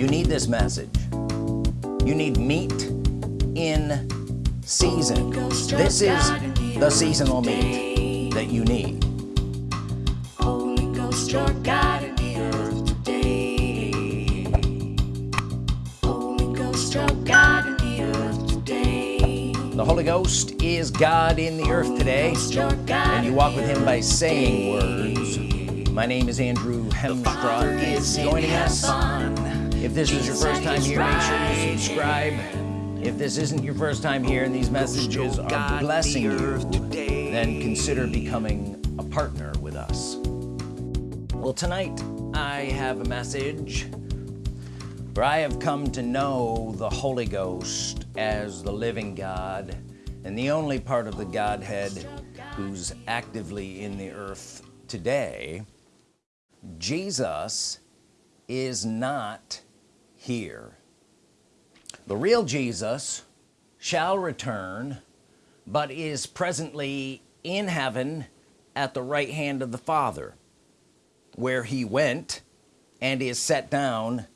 you need this message. You need meat in season. This is the seasonal meat that you need. Holy Ghost, your God in the earth today. Holy Ghost, your God in the earth today. the Holy Ghost is God in the earth today Ghost, your God and you walk with him by saying words. my name is Andrew Hemstra is joining us if this is your first time here make sure you subscribe. If this isn't your first time here and these messages are blessing you then consider becoming a partner with us. Well tonight I have a message for I have come to know the Holy Ghost as the living God and the only part of the Godhead who's actively in the earth today. Jesus is not here. The real Jesus shall return but is presently in heaven at the right hand of the Father where he went and is set down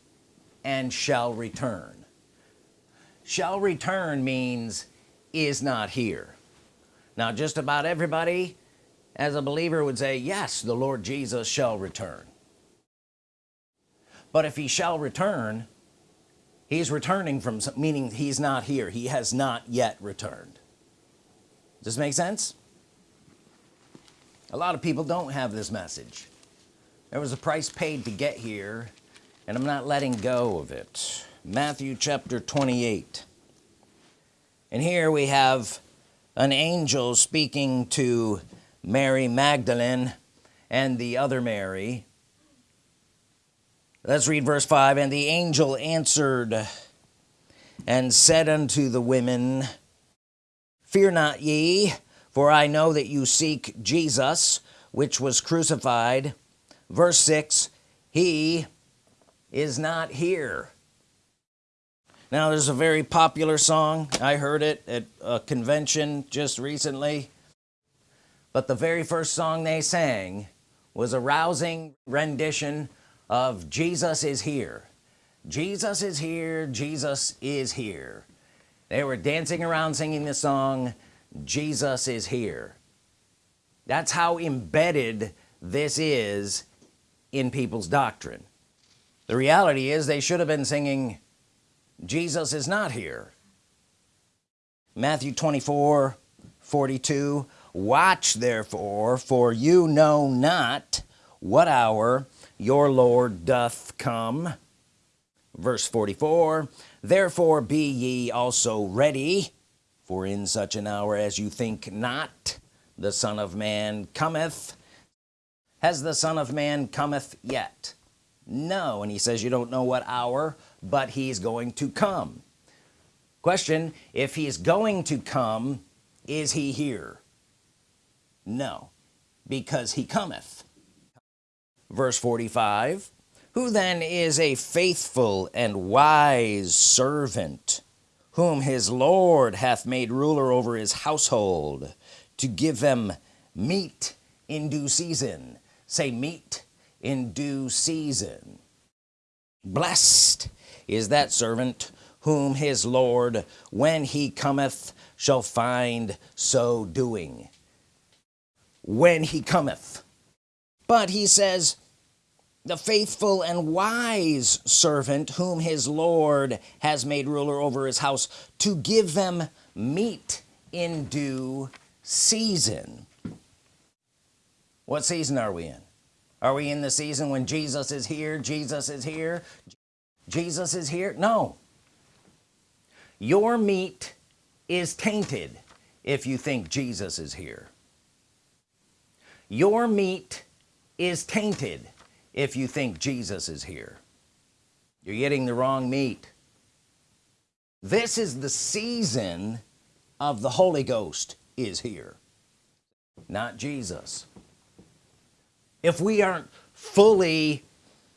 and shall return. Shall return means is not here. Now just about everybody as a believer would say yes the Lord Jesus shall return. But if he shall return he's returning from some, meaning he's not here. He has not yet returned. Does this make sense? A lot of people don't have this message. There was a price paid to get here and I'm not letting go of it. Matthew chapter 28 and here we have an angel speaking to Mary Magdalene and the other Mary let's read verse 5 and the angel answered and said unto the women fear not ye for I know that you seek Jesus which was crucified. Verse 6 he is not here. Now there's a very popular song. I heard it at a convention just recently. But the very first song they sang was a rousing rendition of Jesus is here. Jesus is here. Jesus is here. They were dancing around singing the song Jesus is here. That's how embedded this is in people's doctrine. The reality is they should have been singing Jesus is not here. Matthew 24 42 watch therefore for you know not what hour your Lord doth come. Verse 44 therefore be ye also ready for in such an hour as you think not the Son of Man cometh. Has the Son of Man cometh yet? No and he says you don't know what hour but he's going to come. Question if he's going to come is he here? No because he cometh verse 45 who then is a faithful and wise servant whom his Lord hath made ruler over his household to give them meat in due season. Say meat in due season. Blessed is that servant whom his Lord when he cometh shall find so doing. When he cometh but he says the faithful and wise servant whom his Lord has made ruler over his house to give them meat in due season. What season are we in? Are we in the season when Jesus is here Jesus is here Jesus is here? No. Your meat is tainted if you think Jesus is here. Your meat is tainted if you think Jesus is here. You're getting the wrong meat. This is the season of the Holy Ghost is here not Jesus. If we aren't fully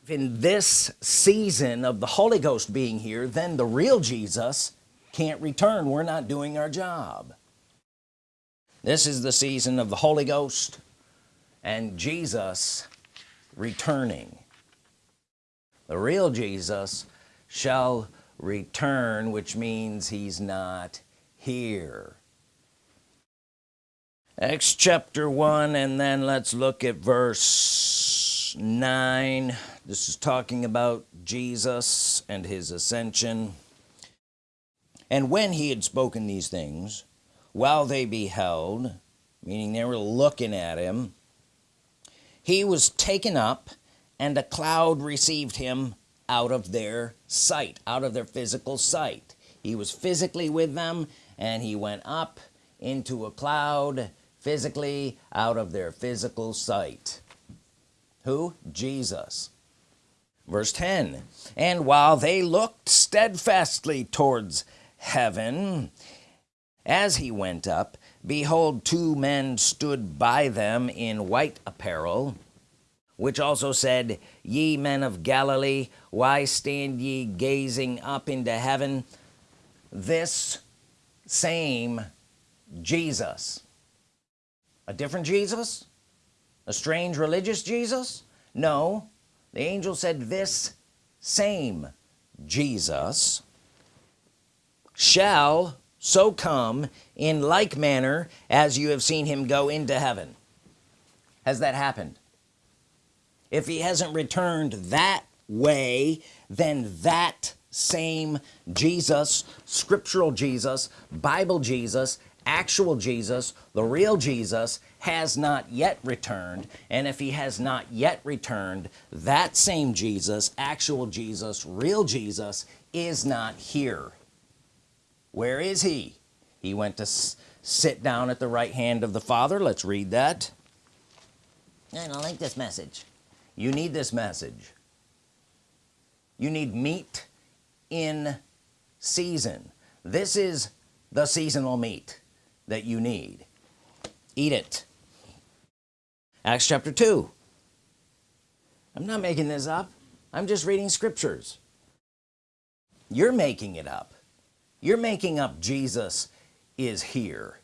in this season of the Holy Ghost being here then the real Jesus can't return. We're not doing our job. This is the season of the Holy Ghost and Jesus returning. The real Jesus shall return which means he's not here. Acts chapter 1 and then let's look at verse 9 this is talking about Jesus and his ascension. And when he had spoken these things while they beheld meaning they were looking at him he was taken up and a cloud received him out of their sight out of their physical sight. He was physically with them and he went up into a cloud physically out of their physical sight. Who? Jesus. Verse 10 and while they looked steadfastly towards heaven as he went up behold two men stood by them in white apparel which also said ye men of Galilee why stand ye gazing up into heaven? This same Jesus. A different Jesus? A strange religious Jesus? No. The angel said this same Jesus shall so come in like manner as you have seen him go into heaven. Has that happened? If he hasn't returned that way then that same Jesus scriptural Jesus Bible Jesus actual Jesus the real Jesus has not yet returned. And if he has not yet returned that same Jesus actual Jesus real Jesus is not here where is he? He went to sit down at the right hand of the Father. Let's read that. And I don't like this message. You need this message. You need meat in season. This is the seasonal meat that you need. Eat it. Acts chapter 2 I'm not making this up. I'm just reading scriptures. You're making it up you're making up Jesus is here.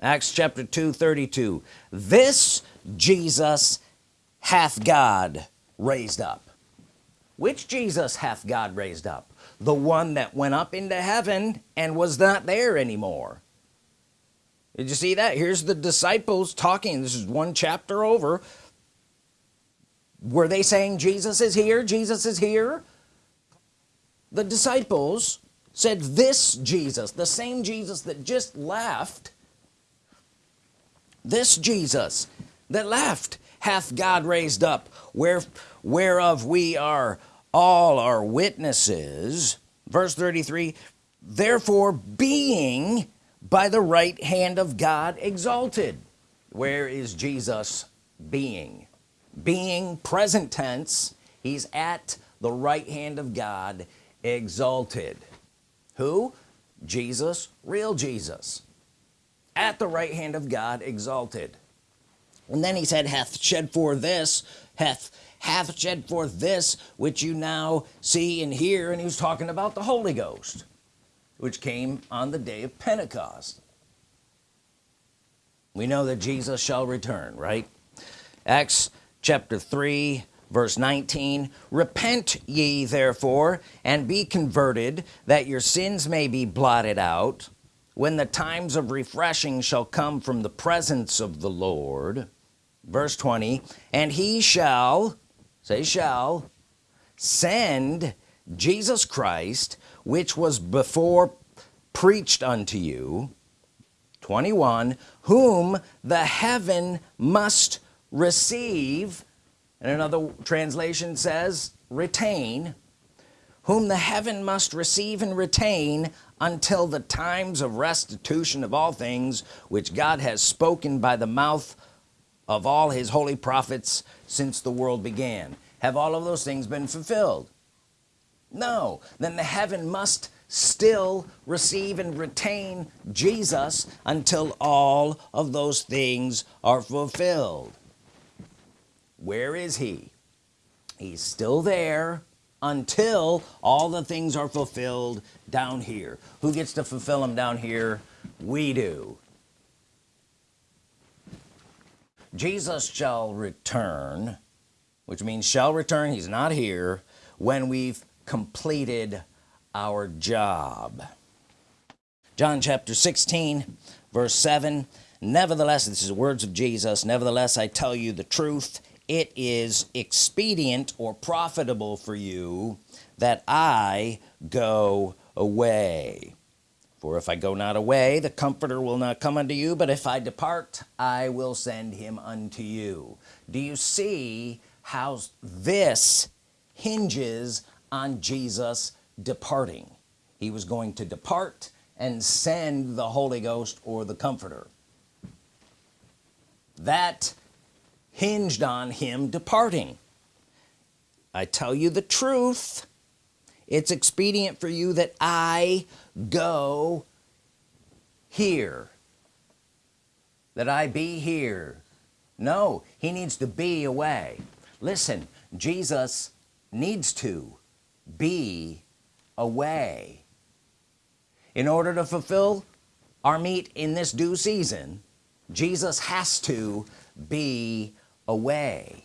Acts chapter 2 32 this Jesus hath God raised up. Which Jesus hath God raised up? The one that went up into heaven and was not there anymore. Did you see that? Here's the disciples talking. This is one chapter over. Were they saying Jesus is here? Jesus is here? The disciples said this Jesus the same Jesus that just left this Jesus that left hath God raised up where whereof we are all are witnesses. Verse 33 therefore being by the right hand of God exalted. Where is Jesus being? Being present tense he's at the right hand of God exalted who? Jesus real Jesus at the right hand of God exalted. And then he said hath shed for this hath hath shed forth this which you now see and hear. And he was talking about the Holy Ghost which came on the day of Pentecost. We know that Jesus shall return right? Acts chapter 3 verse 19 repent ye therefore and be converted that your sins may be blotted out when the times of refreshing shall come from the presence of the Lord. Verse 20 and he shall say shall send Jesus Christ which was before preached unto you. 21 whom the heaven must receive and another translation says retain whom the heaven must receive and retain until the times of restitution of all things which God has spoken by the mouth of all his holy prophets since the world began. Have all of those things been fulfilled? No. Then the heaven must still receive and retain Jesus until all of those things are fulfilled where is he? He's still there until all the things are fulfilled down here. Who gets to fulfill them down here? We do. Jesus shall return which means shall return he's not here when we've completed our job. John chapter 16 verse 7 nevertheless this is the words of Jesus. Nevertheless I tell you the truth it is expedient or profitable for you that I go away. For if I go not away the comforter will not come unto you but if I depart I will send him unto you. Do you see how this hinges on Jesus departing? He was going to depart and send the Holy Ghost or the Comforter. That hinged on him departing. I tell you the truth. It's expedient for you that I go here. That I be here. No he needs to be away. Listen Jesus needs to be away. In order to fulfill our meat in this due season Jesus has to be away.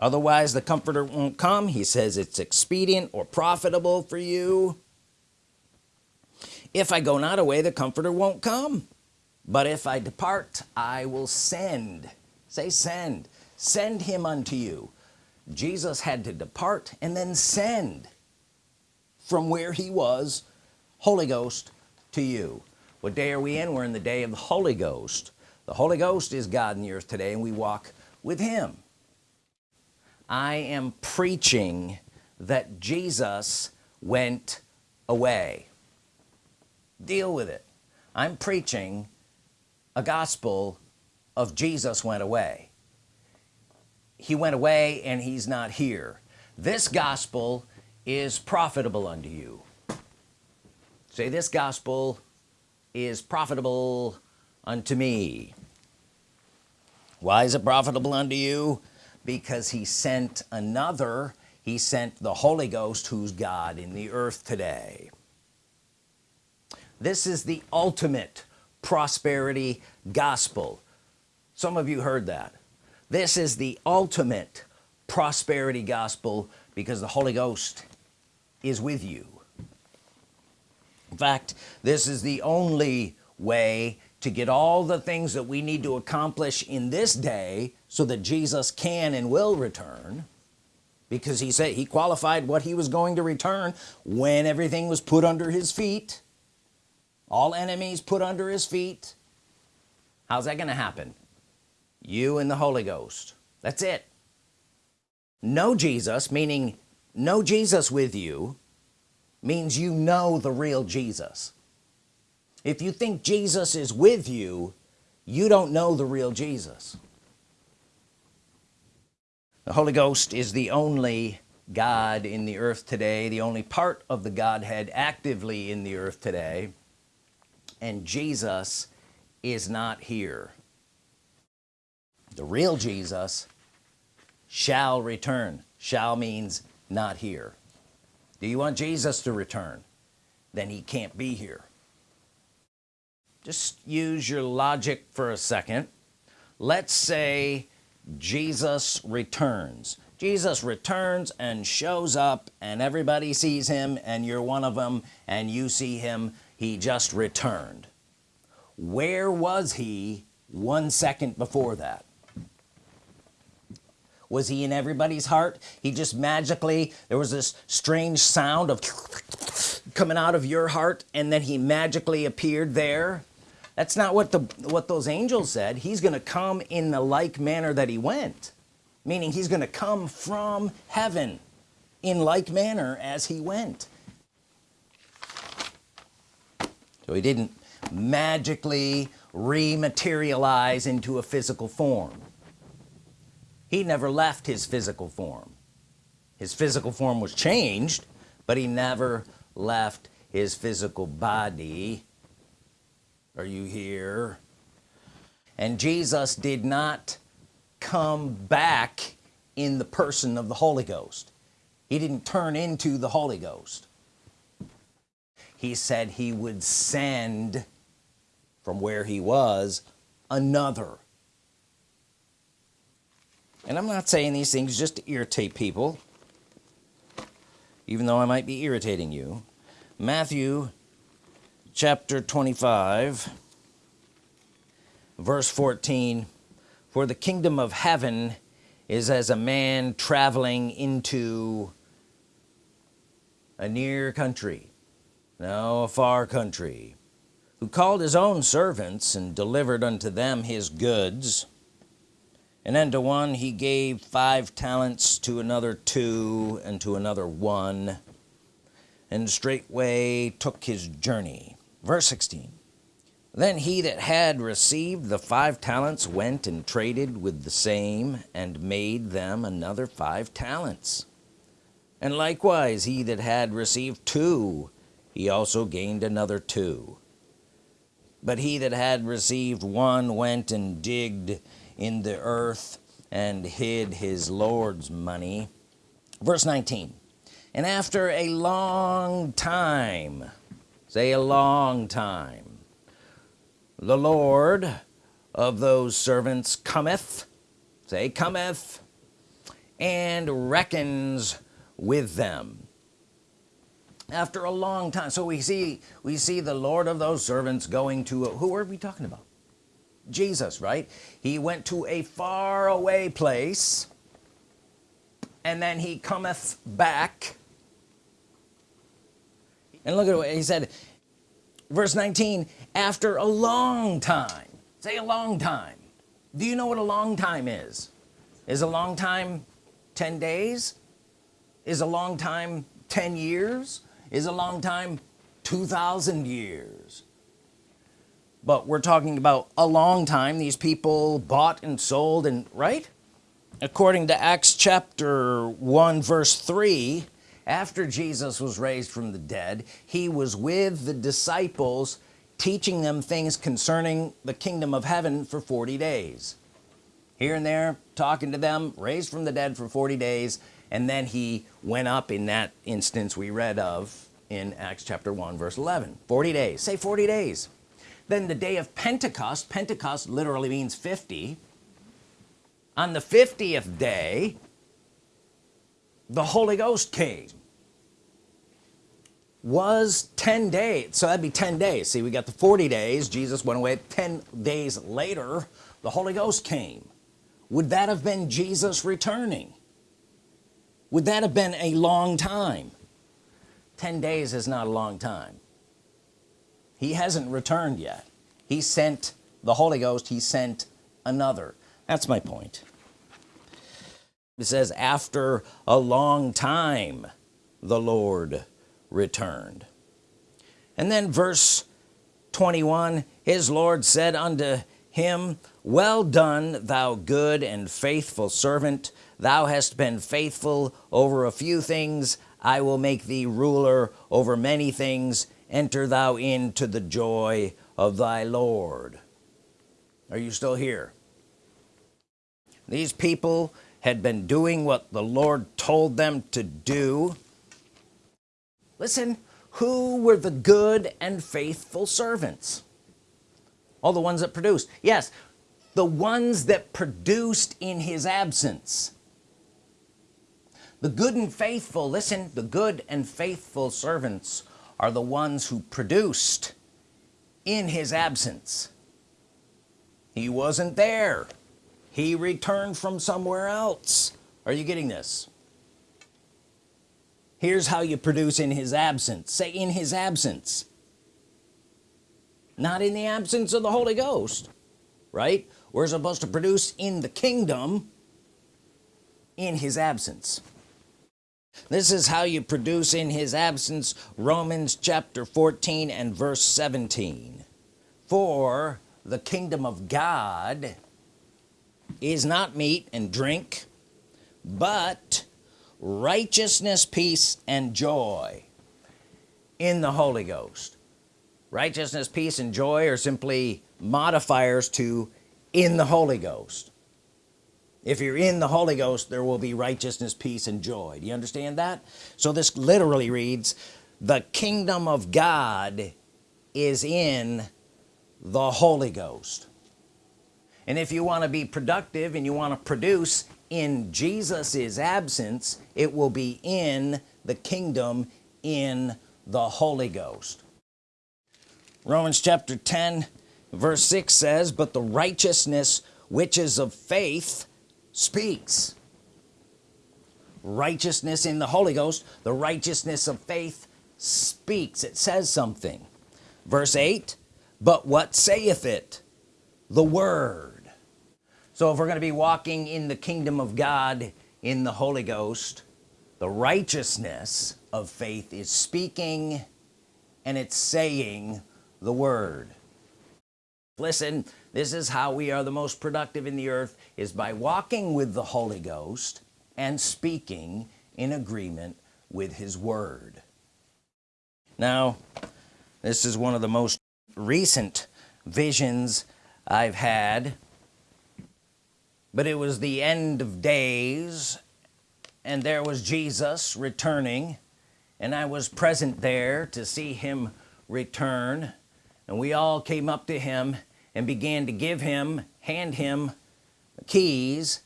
Otherwise the comforter won't come. He says it's expedient or profitable for you. If I go not away the comforter won't come. But if I depart I will send. Say send. Send him unto you. Jesus had to depart and then send from where he was Holy Ghost to you. What day are we in? We're in the day of the Holy Ghost. The Holy Ghost is God in the earth today and we walk with him. I am preaching that Jesus went away. Deal with it. I'm preaching a gospel of Jesus went away. He went away and he's not here. This gospel is profitable unto you. Say this gospel is profitable unto me why is it profitable unto you? Because he sent another. He sent the Holy Ghost who's God in the earth today. This is the ultimate prosperity gospel. Some of you heard that. This is the ultimate prosperity gospel because the Holy Ghost is with you. In fact this is the only way to get all the things that we need to accomplish in this day so that Jesus can and will return. Because he said he qualified what he was going to return when everything was put under his feet. All enemies put under his feet. How's that gonna happen? You and the Holy Ghost. That's it. Know Jesus meaning know Jesus with you means you know the real Jesus if you think Jesus is with you you don't know the real Jesus. The Holy Ghost is the only God in the earth today the only part of the Godhead actively in the earth today and Jesus is not here. The real Jesus shall return. Shall means not here. Do you want Jesus to return? Then he can't be here just use your logic for a second. Let's say Jesus returns. Jesus returns and shows up and everybody sees him and you're one of them and you see him. He just returned. Where was he one second before that? Was he in everybody's heart? He just magically there was this strange sound of coming out of your heart and then he magically appeared there that's not what the what those angels said. He's gonna come in the like manner that he went. Meaning he's gonna come from heaven in like manner as he went. So he didn't magically rematerialize into a physical form. He never left his physical form. His physical form was changed but he never left his physical body are you here? And Jesus did not come back in the person of the Holy Ghost. He didn't turn into the Holy Ghost. He said he would send from where he was another. And I'm not saying these things just to irritate people even though I might be irritating you. Matthew chapter 25 verse 14 for the kingdom of heaven is as a man traveling into a near country now a far country who called his own servants and delivered unto them his goods. And unto one he gave five talents to another two and to another one and straightway took his journey verse 16 then he that had received the five talents went and traded with the same and made them another five talents. And likewise he that had received two he also gained another two. But he that had received one went and digged in the earth and hid his Lord's money. Verse 19 and after a long time say a long time. The Lord of those servants cometh say cometh and reckons with them. After a long time so we see we see the Lord of those servants going to who are we talking about? Jesus right? He went to a far away place and then he cometh back and look at what he said. Verse 19 after a long time say a long time. Do you know what a long time is? Is a long time 10 days? Is a long time 10 years? Is a long time 2,000 years? But we're talking about a long time these people bought and sold and right? According to Acts chapter 1 verse 3 after Jesus was raised from the dead he was with the disciples teaching them things concerning the kingdom of heaven for 40 days. Here and there talking to them raised from the dead for 40 days and then he went up in that instance we read of in Acts chapter 1 verse 11 40 days. Say 40 days. Then the day of Pentecost Pentecost literally means 50 on the 50th day the Holy Ghost came was 10 days. So that'd be 10 days. See we got the 40 days. Jesus went away 10 days later. The Holy Ghost came. Would that have been Jesus returning? Would that have been a long time? 10 days is not a long time. He hasn't returned yet. He sent the Holy Ghost. He sent another. That's my point. It says after a long time the Lord returned. And then verse 21 his Lord said unto him well done thou good and faithful servant. Thou hast been faithful over a few things. I will make thee ruler over many things. Enter thou into the joy of thy Lord. Are you still here? These people had been doing what the Lord told them to do listen who were the good and faithful servants? All the ones that produced. Yes the ones that produced in his absence. The good and faithful listen the good and faithful servants are the ones who produced in his absence. He wasn't there. He returned from somewhere else. Are you getting this here's how you produce in his absence. Say in his absence. Not in the absence of the Holy Ghost right? We're supposed to produce in the kingdom in his absence. This is how you produce in his absence Romans chapter 14 and verse 17 for the kingdom of God is not meat and drink but righteousness peace and joy in the Holy Ghost. Righteousness peace and joy are simply modifiers to in the Holy Ghost. If you're in the Holy Ghost there will be righteousness peace and joy. Do you understand that? So this literally reads the kingdom of God is in the Holy Ghost. And if you want to be productive and you want to produce in Jesus's absence it will be in the kingdom in the Holy Ghost. Romans chapter 10 verse 6 says but the righteousness which is of faith speaks. Righteousness in the Holy Ghost the righteousness of faith speaks. It says something. Verse 8 but what saith it? The Word so if we're gonna be walking in the kingdom of God in the Holy Ghost the righteousness of faith is speaking and it's saying the Word. Listen this is how we are the most productive in the earth is by walking with the Holy Ghost and speaking in agreement with his Word. Now this is one of the most recent visions I've had but it was the end of days and there was Jesus returning and I was present there to see him return. And we all came up to him and began to give him hand him keys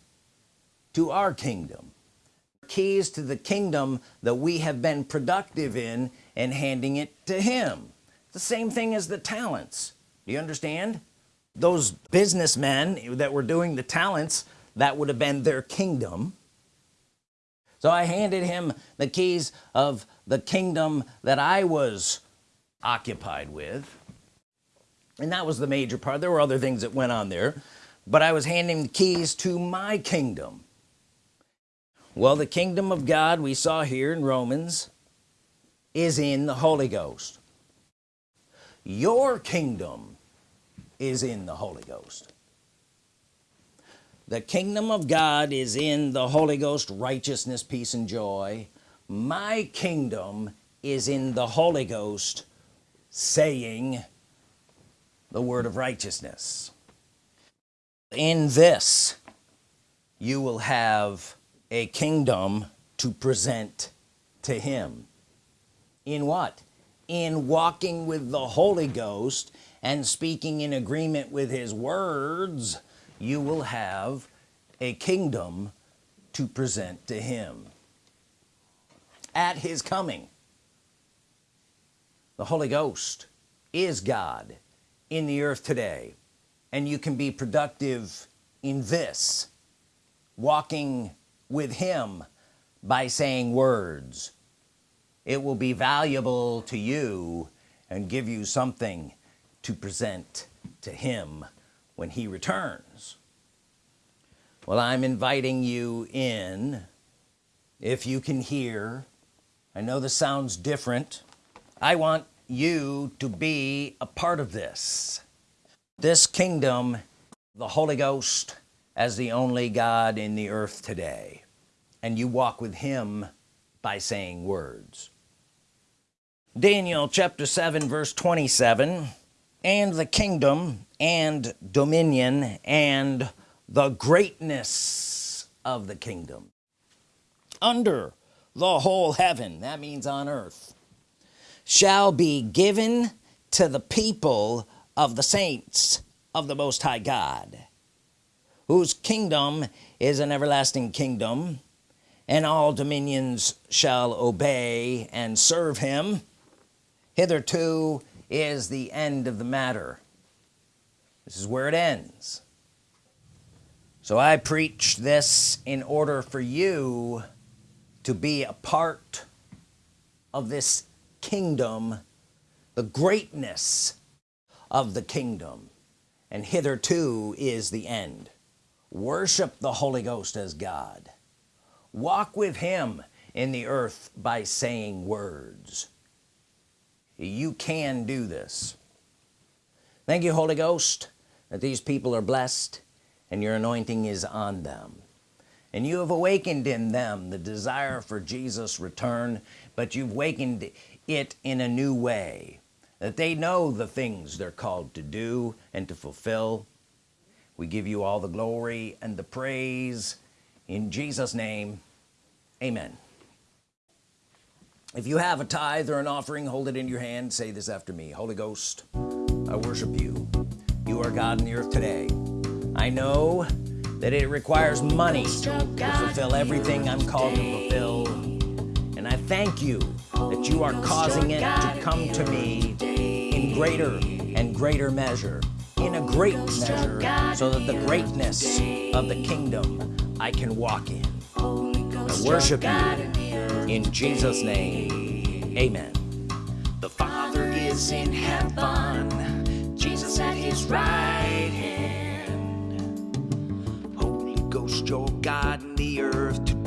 to our kingdom. Keys to the kingdom that we have been productive in and handing it to him. The same thing as the talents. Do you understand those businessmen that were doing the talents that would have been their kingdom. So I handed him the keys of the kingdom that I was occupied with. And that was the major part. There were other things that went on there. But I was handing the keys to my kingdom. Well the kingdom of God we saw here in Romans is in the Holy Ghost. Your kingdom is in the Holy Ghost. The kingdom of God is in the Holy Ghost righteousness peace and joy. My kingdom is in the Holy Ghost saying the word of righteousness. In this you will have a kingdom to present to him. In what? In walking with the Holy Ghost and speaking in agreement with his words you will have a kingdom to present to him. At his coming the Holy Ghost is God in the earth today and you can be productive in this walking with him by saying words. It will be valuable to you and give you something to present to him when he returns. Well I'm inviting you in if you can hear. I know this sounds different. I want you to be a part of this. This kingdom the Holy Ghost as the only God in the earth today. And you walk with him by saying words. Daniel chapter 7 verse 27 and the kingdom and dominion and the greatness of the kingdom. Under the whole heaven that means on earth shall be given to the people of the saints of the Most High God whose kingdom is an everlasting kingdom and all dominions shall obey and serve him. Hitherto is the end of the matter. This is where it ends. So I preach this in order for you to be a part of this kingdom the greatness of the kingdom. And hitherto is the end. Worship the Holy Ghost as God. Walk with him in the earth by saying words you can do this. Thank you Holy Ghost that these people are blessed and your anointing is on them. And you have awakened in them the desire for Jesus return but you've awakened it in a new way that they know the things they're called to do and to fulfill. We give you all the glory and the praise. In Jesus name amen if you have a tithe or an offering hold it in your hand. Say this after me. Holy Ghost I worship you. You are God in the earth today. I know that it requires money to fulfill everything I'm called to fulfill. And I thank you that you are causing it to come to me in greater and greater measure in a great measure so that the greatness of the kingdom I can walk in. I worship you in Jesus name amen The Father is in heaven, Jesus at his right hand. Holy Ghost, your God in the earth.